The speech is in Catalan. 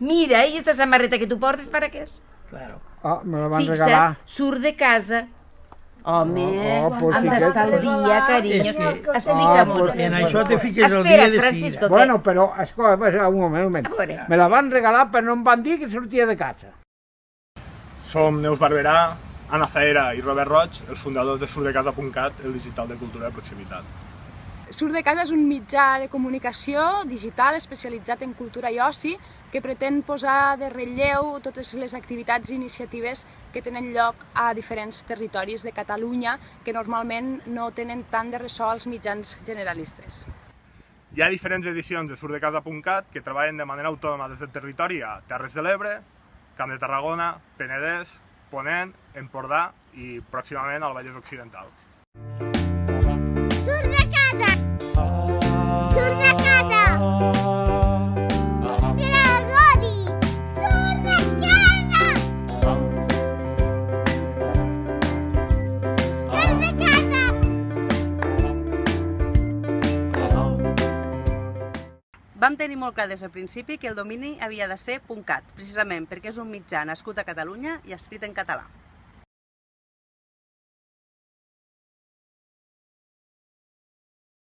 Mira, i esta samarreta que tu portes, para què és? Claro. Ah, me la van Fixa, regalar. surt de casa. Home, Oh, oh, pues hem sí que- d'estar al dia, carinyo. És que- Ah, molt. pues En això te fiques el Espera, dia de Francisco, seguida. Bueno, però, escolta, pues, un moment, un moment. A. Me la van regalar, però no em van dir que sortia de casa. Som Neus Barberà, Anna Zaera i Robert Roig, els fundadors de surdecasa.cat, el digital de cultura de proximitat. Surt de casa és un mitjà de comunicació digital especialitzat en cultura i oci que pretén posar de relleu totes les activitats i iniciatives que tenen lloc a diferents territoris de Catalunya que normalment no tenen tant de ressò als mitjans generalistes. Hi ha diferents edicions de surdecasa.cat que treballen de manera autònoma des del territori a Terres de l'Ebre, Camp de Tarragona, Penedès, Ponent, Empordà i pròximament al Vallès Occidental. Vam tenir molt clar des del principi que el domini havia de ser .cat, precisament perquè és un mitjà nascut a Catalunya i escrit en català.